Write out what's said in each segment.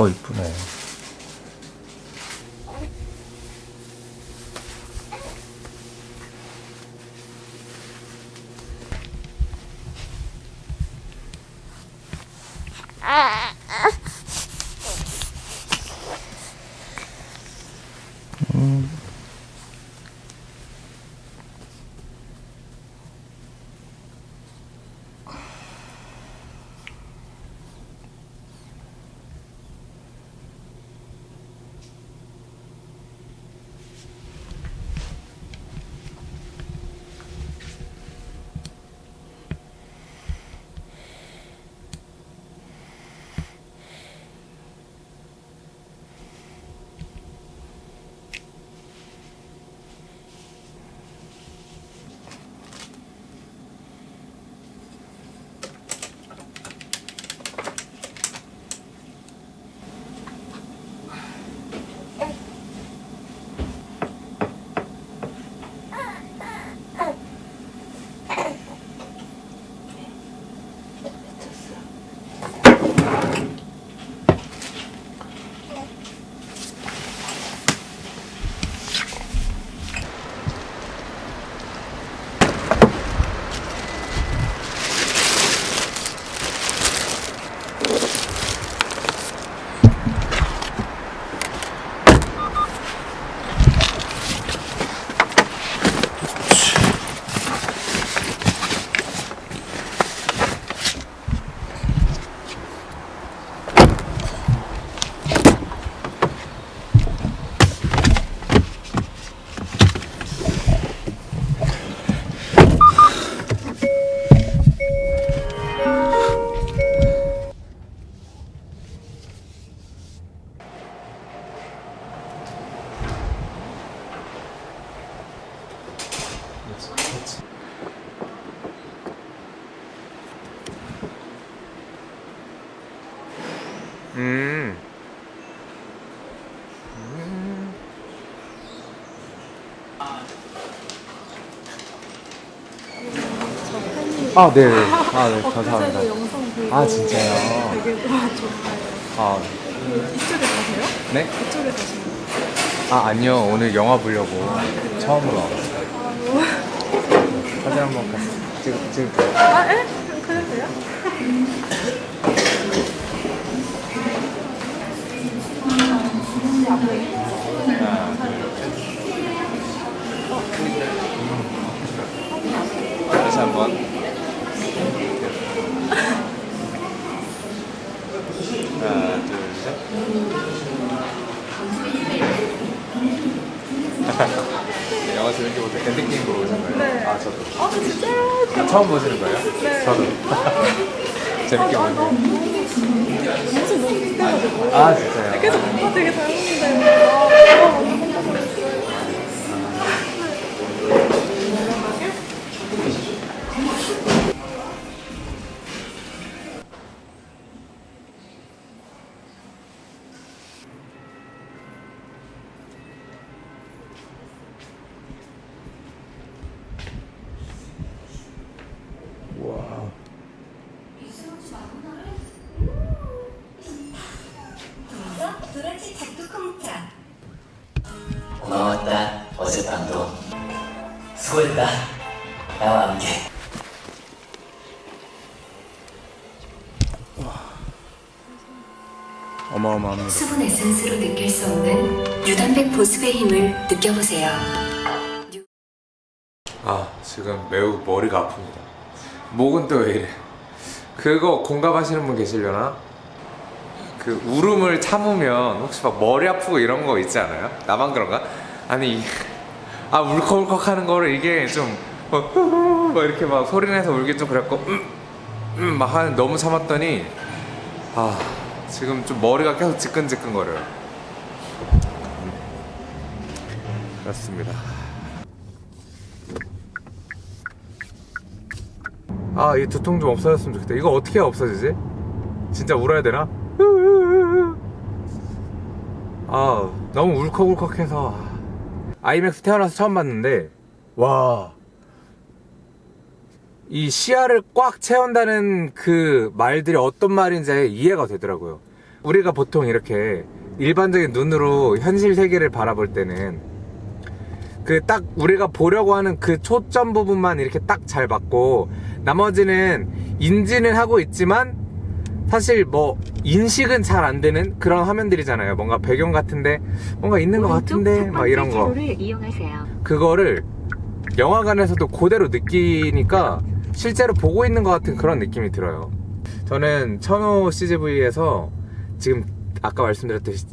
어 이쁘네 음. 아, 네. 아, 네. 감사합니다. 영상 보고 아, 진짜요? 되게 와 좋아요. 아, 이쪽에 가세요? 네? 이쪽에 가시는? 아, 아니요. 오늘 영화 보려고 처음으로 와봤어요. 사진 한번 같이 찍, 찍을까요? 아, 에? 그럼 그래도 돼요? 다 한번. 하나, 둘, 셋. 영화 재밌게 보세요. 엔딩 게임 보러 오신 거예요? 네. 아, 저도. 아, 진짜요? 아, 처음 보시는 거예요? 네. 저도. 재밌게 아, 보세요. 무슨 너무 기대가지고. 아, 진짜요? 계속 아, 되게 잘 먹는데. 어젯밤도 수고했다 나와 함께 어마어마합니다. 수분 에센스로 느낄 수 없는 유단백 보습의 힘을 느껴보세요 아 지금 매우 머리가 아픕니다 목은 또 왜 이래 그거 공감하시는 분 계시려나? 그 울음을 참으면 혹시 막 머리 아프고 이런 거 있지 않아요? 나만 그런가? 아니 이- 아 울컥울컥 하는 거를 이게 좀 막, 막 이렇게 막 소리내서 울기 좀 그랬고 음, 음, 막 하는 너무 참았더니 아 지금 좀 머리가 계속 지끈지끈 거려요 음, 그렇습니다 아, 이 두통 좀 없어졌으면 좋겠다. 이거 어떻게 없어지지? 진짜 울어야 되나? 아, 너무 울컥울컥해서. 아이맥스 태어나서 처음 봤는데, 와. 이 시야를 꽉 채운다는 그 말들이 어떤 말인지 이해가 되더라고요. 우리가 보통 이렇게 일반적인 눈으로 현실 세계를 바라볼 때는 그 딱 우리가 보려고 하는 그 초점 부분만 이렇게 딱잘 받고 나머지는 인지는 하고 있지만 사실 뭐 인식은 잘 안 되는 그런 화면들이잖아요. 뭔가 배경 같은데 뭔가 있는 것 같은데 막 이런 거. 그거를 영화관에서도 그대로 느끼니까 실제로 보고 있는 것 같은 그런 느낌이 들어요. 저는 천호 CGV에서 지금 아까 말씀드렸듯이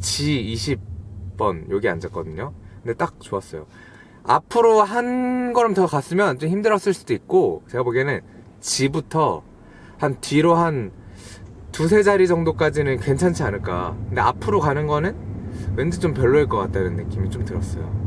G20번 여기 앉았거든요. 근데 딱 좋았어요. 앞으로 한 걸음 더 갔으면 좀 힘들었을 수도 있고 제가 보기에는 G부터 한 뒤로 한 두세 자리 정도까지는 괜찮지 않을까. 근데 앞으로 가는 거는 왠지 좀 별로일 것 같다는 느낌이 좀 들었어요.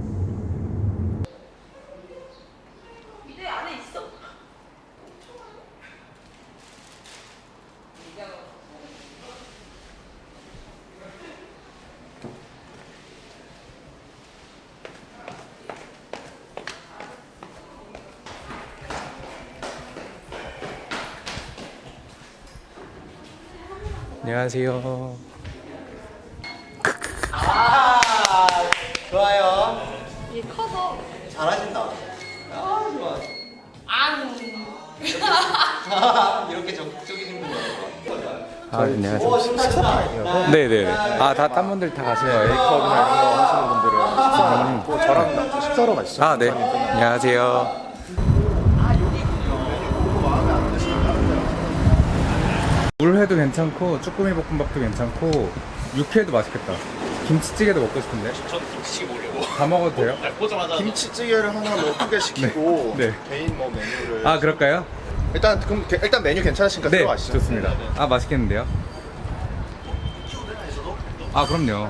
안녕하세요. 좋아요. 이 커서 잘하신다. 아 좋아. 안. 이렇게 적극적이신 분이 아, 안녕하세요. 오 신나시다. 네네네. 아, 다, 딴 분들 다 가시네요. 이런 거 하시는 분들은. 또 저랑 식사로 가시죠. 아, 네. 안녕하세요. 물회도 괜찮고, 쭈꾸미 볶음밥도 괜찮고, 육회도 맛있겠다. 김치찌개도 먹고 싶은데. 전 김치찌개 먹으려고 다 먹어도 돼요? 보자마자 김치찌개를 하나 뭐 크게 시키고 네. 개인 뭐 메뉴를 아, 그럴까요? 일단 그럼 게- 일단 메뉴 괜찮으시니까 네, 들어가시죠. 좋습니다. 아, 맛있겠는데요? 아, 그럼요.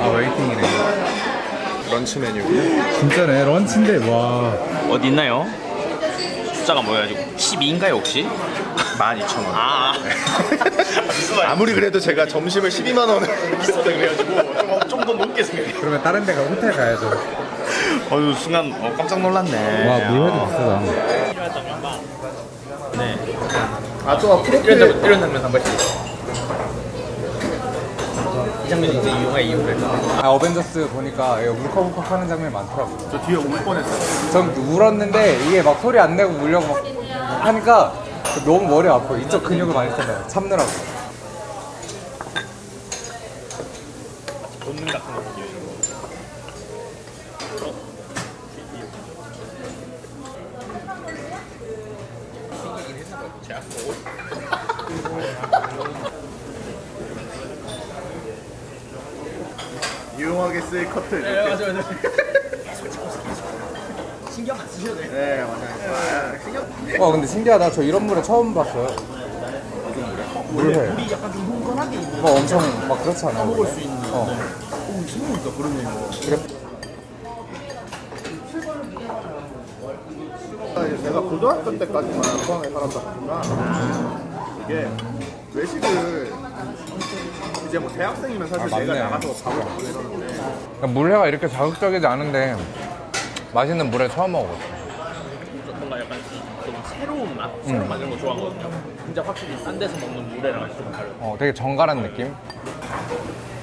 아, 웨이팅이네. 런치 메뉴. 진짜네, 런치인데, 와. 어디 있나요? 숫자가 뭐야 지금 12인가요 혹시? 12,000원. 아. 아무리 그래도 제가 점심을 12만 원을 비싸다 그래가지고 좀 더 높게 생각해 그러면 다른 데 가, 호텔 가야죠. 어휴 순간 어, 깜짝 놀랐네. 와, 물회도 비싸다. 아또 프로필 이런, 이런 장면 한번 이 장면이 이제 이용할 이유가 있다 아, 어벤져스 보니까 이거 울컥울컥 하는 장면이 많더라고요. 저 뒤에 울 뻔했어요. 전 울었는데 이게 막 소리 안 내고 울려고 막 하니까 너무 머리 아파. 이쪽 근육을 많이 쓰잖아요. 참느라고. 본능 같은 거군요 유용하게 쓰일 컷들. 네, 맞아요, 맞아요. 신경 안 쓰셔도 돼요. 네, 맞아요. 아, 신기하다. 저 이런 물회 처음 봤어요. 물회. 물이 약간 좀 흥건하게 있는. 막 엄청 막 그렇지 않아요? 먹을 수 있는. 어. 오, 신기하다 그러네. 그래. 제가 고등학교 때까지만 포항에 살았다 보니까 이게 외식을 이제 뭐 대학생이면 사실 아, 내가 맞네. 나가서 밥을 먹고 이러는데 그러니까 물회가 이렇게 자극적이지 않은데 맛있는 물회 처음 먹어봤어. 새로운 맛 이런 거 좋아하거든요 진짜 확실히 딴 데서 먹는 물회랑 좀 다르고 어, 되게 정갈한 느낌?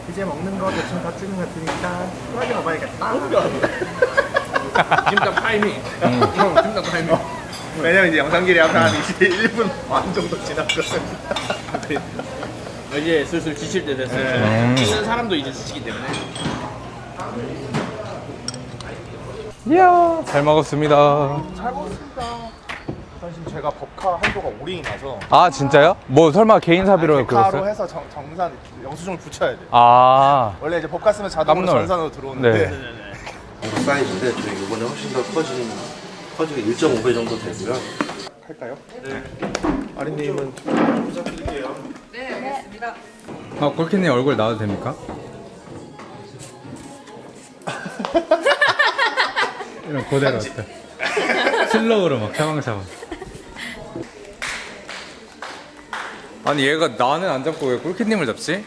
이제 먹는 거 대충 다 찍은 것 같으니까 편하게 먹어야겠다. 김밥 타이밍 형 김밥 타이밍 왜냐면 이제 영상 길이 약간 한 21분 반 정도 지났거든. 이제 슬슬 지칠 때 됐어요 음. 찍는 사람도 이제 지치기 때문에 이야, 잘 먹었습니다. 잘 먹었습니다. 사실 제가 법카 한도가 오링이 나서 아, 진짜요? 뭐 설마 개인 사비로 법카로 그랬어요? 해서 정, 정산 영수증을 붙여야 돼. 아, 원래 이제 법카 쓰면 자동으로 깜놀. 전산으로 들어오는데 네. 사이즈인데 또 이번에 훨씬 더 커진 커지게 1.5배 정도 되고요. 할까요? 네. 아린님은 아, 골키님 얼굴 나와도 됩니까? 이런 어때? 슬로우로 막 샤방샤방. 아니 얘가 나는 안 잡고 왜 골키님을 잡지?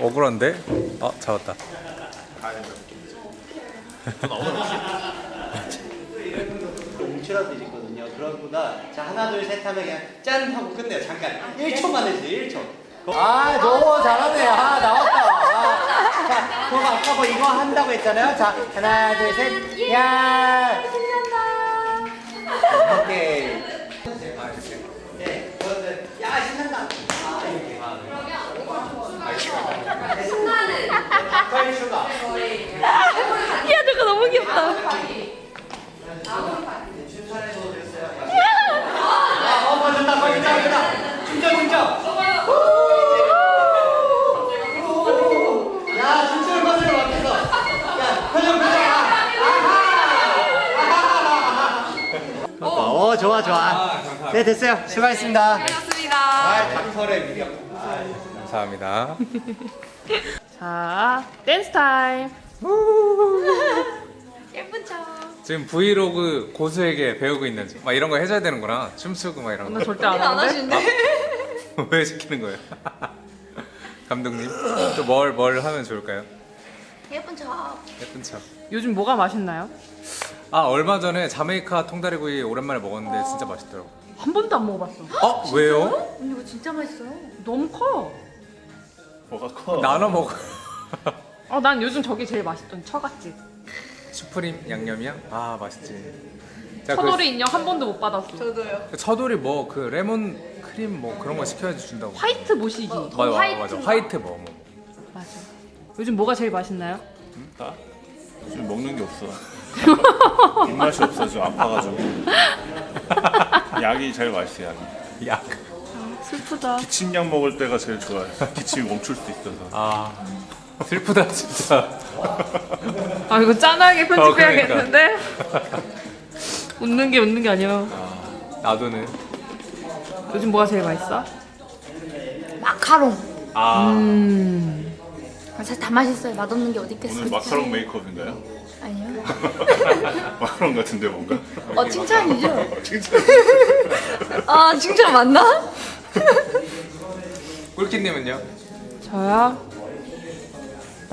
억울한데? 아 잡았다. 뭉치라도 있거든요. 그런구나. 자, 하나, 둘, 셋 하면 그냥 짠 하고 끝내요. 잠깐. 1초만 해주세요, 1초. 아, 너무 잘하네. 아, 나왔다. 아, 자, 그럼 아까 뭐 이거 한다고 했잖아요. 자, 하나, 둘, 셋. 야! 오케이. 네, 그러면 야, 신난다. 아, 이렇게. 신나는. 닭발 슈가. 야 저거 너무 귀엽다. 아, 어, 맞았다. 야. 야, 표정, 표정. 아, 어, 좋아, 좋아. 네, 됐어요. 수고하셨습니다. 고맙습니다. 아, 강설의 위력. 감사합니다. 자 댄스 타임. 예쁜 척. 지금 브이로그 고수에게 배우고 있는 막 이런 거 해줘야 되는구나. 춤추고 막 이런 나 거. 절대 안 하는데. 왜 시키는 거예요? 감독님 또뭘뭘 하면 좋을까요? 예쁜 척. 예쁜 척. 요즘 뭐가 맛있나요? 아 얼마 전에 자메이카 통다리구이 오랜만에 먹었는데 진짜 맛있더라고. 한 번도 안 먹어봤어. 어 왜요? 언니 이거 진짜 맛있어요. 너무 커. 뭐가 커? 나눠 먹어. 어, 난 요즘 저게 제일 맛있던데 처갓집. 슈프림 양념이야? 아 맛있지. 자, 처돌이 인형 한 번도 못 받았어. 그 처돌이 뭐 그 레몬 크림 뭐 그런 거 시켜야지 준다고. 화이트 모시기. 맞아 맞아 맞아. 화이트 뭐 뭐. 맞아. 요즘 뭐가 제일 맛있나요? 다? 지금 먹는 게 없어. 입맛이 없어 지금 아파가지고. 약이 제일 맛있어 약이. 약. 슬프다. 기침약 먹을 때가 제일 좋아요. 기침이 멈출 수 있어서. 아 슬프다 진짜. 아 이거 짠하게 어, 편집해야겠는데? 웃는 게 웃는 게 아니야. 나도는. 요즘 뭐가 제일 맛있어? 마카롱. 아 음. 사실 다 맛있어요. 맛없는 게 어디 있겠어요. 오늘 마카롱 메이크업인가요? 아니요. 마카롱 같은데 뭔가? 어 칭찬이죠. 칭찬. 아 칭찬 맞나? 꿀키님은요? 저요?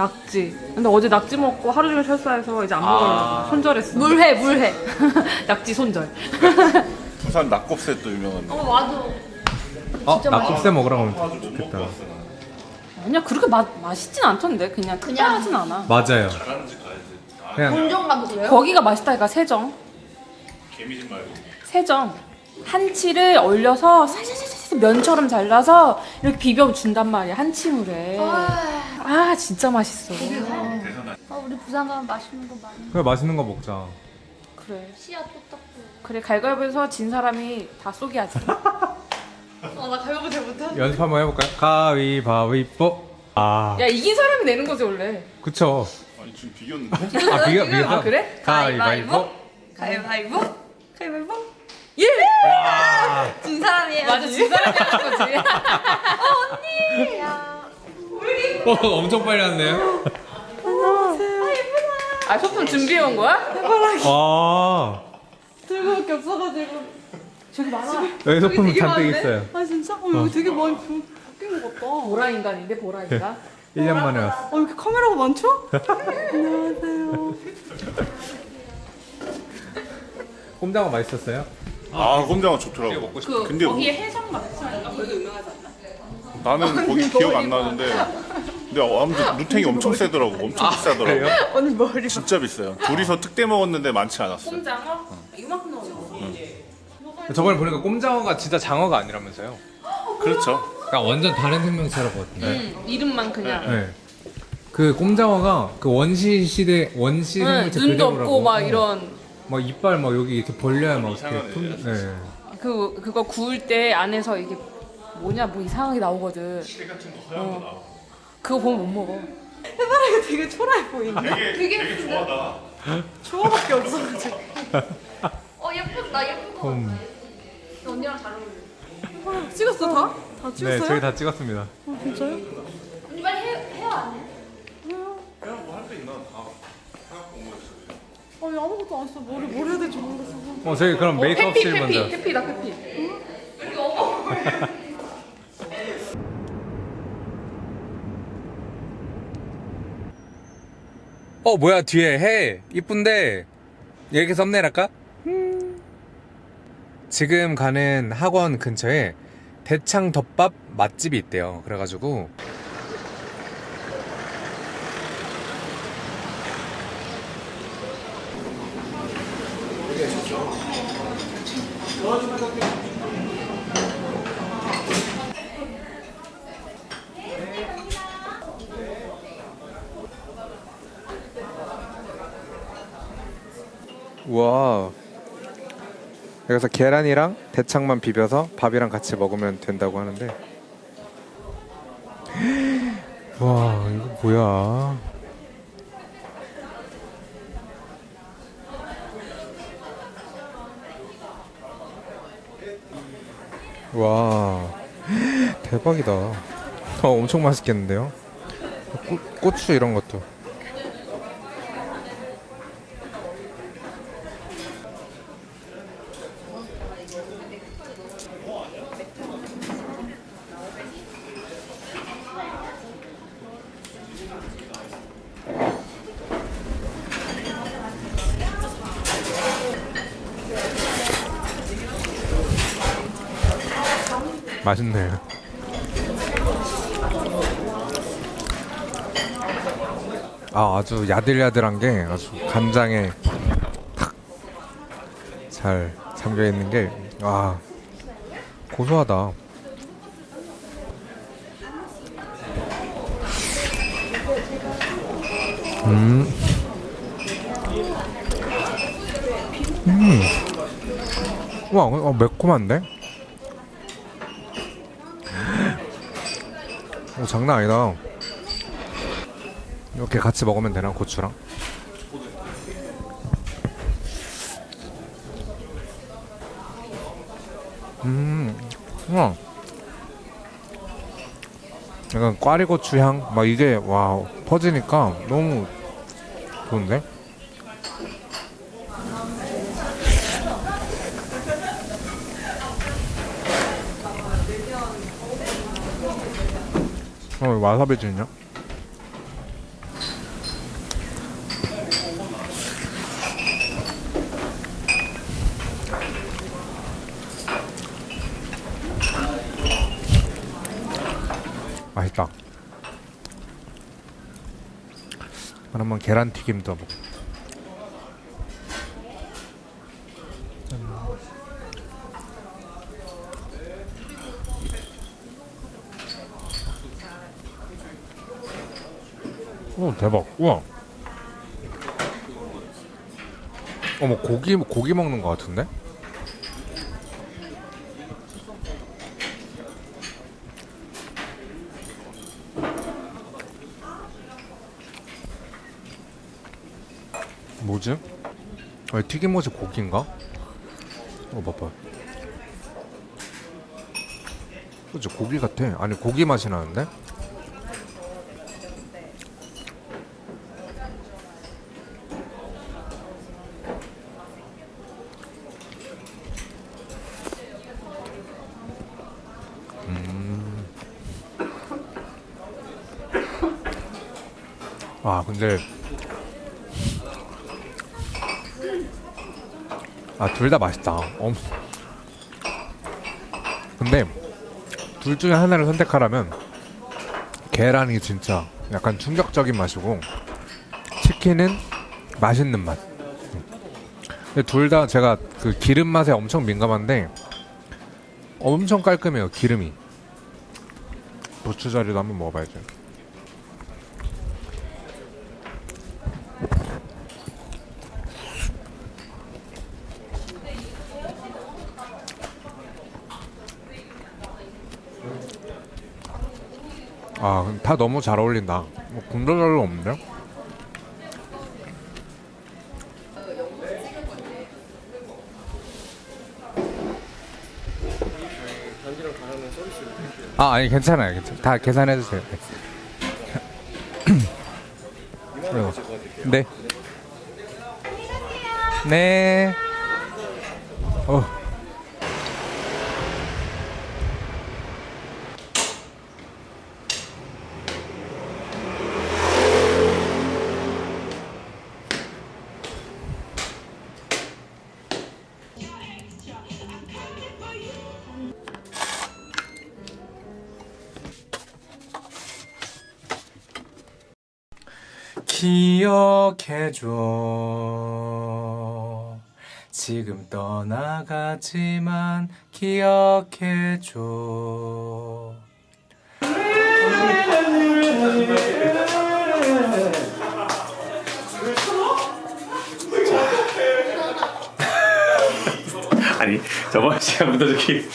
낙지. 근데 어제 낙지 먹고 하루 종일 철사해서 이제 안 아. 먹으려고 손절했어. 물회 물회. 낙지 손절. 부산 낙곱새 또 유명한데. 어 맞아. 어 낙곱새 먹으라고 하면 좋겠다. 아니야 그렇게 맛 맛있진 않던데 그냥 그냥 하진 않아. 맞아요. 그냥 본점 가도 그래요? 거기가 맛있다니까 세정. 개미집 말고. 세정. 한치를 얼려서 살살살살 면처럼 잘라서 이렇게 비벼 준단 말이야 한치물에. 아 진짜 맛있어. 아 우리 부산 가면 맛있는 거 많이. 그래 맛있는 거 먹자. 그래. 씨앗 또 닦고. 그래 갈갈보에서 진 사람이 다 쏘기 하지. 어나 가위바위보 잘 못해. 연습 한번 해볼까요? 가위바위보. 아 야 이긴 사람이 내는 거지 원래. 그쵸. 아니 지금 비겼는데. 아 비가 비가. 아, 그래? 가위바위보. 가위바위보. 가위바위보. 예. 진 사람이에요. 맞아 진 사람이 하는 거지. 어 엄청 빨리 왔네요. 아 소품 준비해 온 거야? 아 들고밖에 없어가지고. 저기 많아. 여기 소품 잔뜩 있어요. 아 진짜? 어 여기 되게 많이 바뀐 것 같다. 보라 인간인데 보라 인간. 1년 만에 왔어. 어 이렇게 카메라가 많죠? 안녕하세요. 꼼장어 맛있었어요? 아 꼼장어 좋더라고. 그 근데 거기에 해성 맛집인가 거기가 유명하지 않나? 나는 거기 기억 안 나는데. 근데 아무튼 누탱이 엄청 세더라고. 엄청 비싸더라고. 그래요? 오늘 머리. 진짜 비싸요. 둘이서 특대 먹었는데 많지 않았어. 꼼장어? 이만큼 나오는 저번에 보니까 꼼장어가 진짜 장어가 아니라면서요? 그렇죠. 그러니까 완전 다른 생명체라고 같은데. 응, 이름만 그냥. 네. 그 꼼장어가 그 원시 시대 원시 응, 생물체 눈도 그대로라고. 없고 막 어. 이런 막 이빨 막 여기 이렇게 벌려야 막 이렇게 품, 네. 그 그거 구울 때 안에서 이게 뭐냐 뭐 이상하게 나오거든. 어. 그거 보면 못 먹어. 해바라기 되게 초라해 보이네. 되게 되게 좋아다. 초아밖에 없어가지고. 어 예쁘다 예쁘고. 음. 언니랑 잘 어울려. 찍었어 다? 다 찍었어요? 네, 저희 다 찍었습니다. 언니 빨리 해 해요 안 해? 아니 아무것도 안 했어. 머리 뭘 해야 될지 모르겠어. 어, 저희 그럼 메이크업실 페피 먼저. 페피 페피다 페피. 어, 뭐야 뒤에 해 이쁜데 이렇게 썸네일 할까? 지금 가는 학원 근처에 대창 덮밥 맛집이 있대요. 그래가지고 와 여기서 계란이랑 대창만 비벼서 밥이랑 같이 먹으면 된다고 하는데. 와 이거 뭐야 와 대박이다. 어, 엄청 맛있겠는데요? 고, 고추 이런 것도 맛있네. 아 아주 야들야들한 게 아주 간장에 탁 잘 잠겨 있는 게아 고소하다. 음. 음. 와, 어, 매콤한데? 오, 장난 아니다. 이렇게 같이 먹으면 되나 고추랑? 음, 우와. 약간 꽈리고추 향, 막 이게 와 퍼지니까 너무 좋은데? 어, 와사비 찌냐? 맛있다. 그러면 계란튀김도 먹. 오 대박. 우와. 어머 고기 고기 먹는 것 같은데? 뭐지? 아니, 튀김옷이 고기인가? 어 봐봐. 그치 고기 같아. 아니 고기 맛이 나는데? 아 근데 아 둘 다 맛있다. 엄. 근데 둘 중에 하나를 선택하라면 계란이 진짜 약간 충격적인 맛이고 치킨은 맛있는 맛. 근데 둘 다 제가 그 기름 맛에 엄청 민감한데 엄청 깔끔해요 기름이. 고추자리도 한번 먹어봐야죠. 아, 다 너무 잘 어울린다. 뭐 군더더기 없는데? 아, 아니 괜찮아요. 괜찮아요. 다 계산해 주세요. 네. 네. 어. 기억해 줘 지금 떠나가지만 기억해 줘 아니 저번 시간부터 저기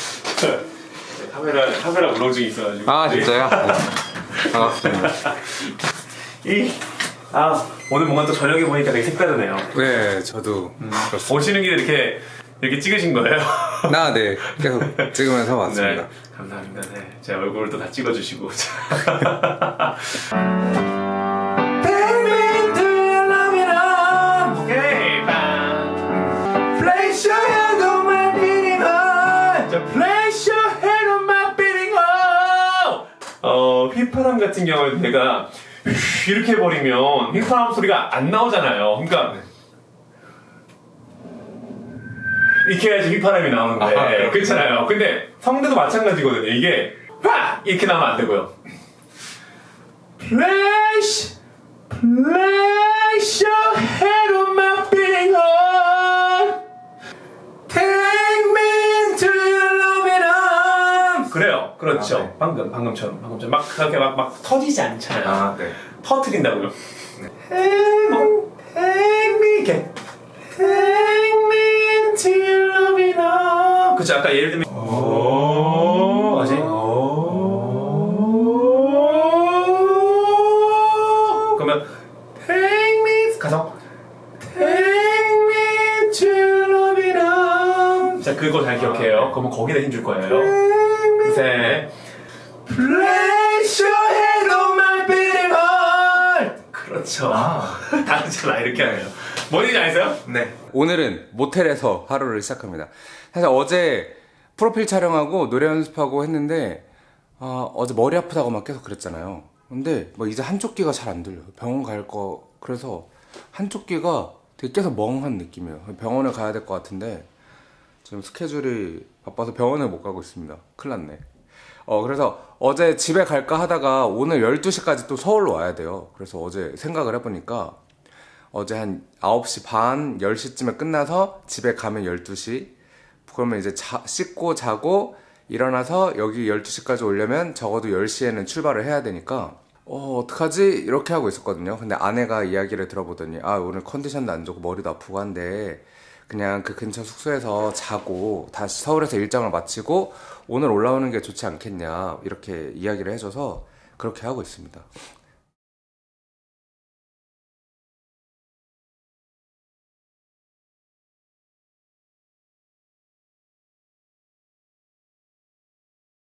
카메라 카메라 울렁증이 있어가지고 아 진짜요? 네. 반갑습니다 이 아 오늘 뭔가 또 저녁에 보니까 되게 색다르네요. 네 저도 오시는 길에 이렇게 이렇게 찍으신 거예요? 나네. 계속 찍으면서 왔습니다. 네 감사합니다. 네 제 얼굴을 또 다 찍어주시고. 오케이 빵 Place your hand on my beating heart. 자, Place your hand on my beating heart. 어 휘파람 같은 경우는 내가 이렇게 해버리면 휘파람 소리가 안 나오잖아요. 그러니까 이렇게 해야지 휘파람이 나오는데. 아. 그렇잖아요. 근데 성대도 마찬가지거든요. 이게 와! 이렇게 나오면 안 되고요. Place Place your head on my beating 그렇죠. 아, 네. 방금 방금처럼. 방금처럼. 막 그렇게 막, 막 터지지 않잖아요. 아 네. 터트린다고요. 이렇게. Take me to your loving arms 그쵸 아까 예를 들면 오. 아직 그러면 Take me 가서 Take me to loving arms 자 그거 잘 기억해요. 그러면 거기다 힘 줄 거예요 셋 Place your head on my beating heart 그렇죠 다르잖아 이렇게 하면 뭔지 아세요? 네. 오늘은 모텔에서 하루를 시작합니다. 사실 어제 프로필 촬영하고 노래 연습하고 했는데 아, 어제 머리 아프다고 막 계속 그랬잖아요. 근데 뭐 이제 한쪽 귀가 잘 안 들려요. 병원 갈 거 그래서 한쪽 귀가 되게 계속 멍한 느낌이에요. 병원을 가야 될 것 같은데 지금 스케줄이 바빠서 병원을 못 가고 있습니다. 큰일 났네. 어, 그래서 어제 집에 갈까 하다가 오늘 12시까지 또 서울로 와야 돼요. 그래서 어제 생각을 해보니까 어제 한 9시 반, 10시쯤에 끝나서 집에 가면 12시. 그러면 이제 자, 씻고 자고 일어나서 여기 12시까지 오려면 적어도 10시에는 출발을 해야 되니까 어, 어떡하지? 이렇게 하고 있었거든요. 근데 아내가 이야기를 들어보더니 아, 오늘 컨디션도 안 좋고 머리도 아프고 한데 그냥 그 근처 숙소에서 자고 다시 서울에서 일정을 마치고 오늘 올라오는 게 좋지 않겠냐 이렇게 이야기를 해줘서 그렇게 하고 있습니다.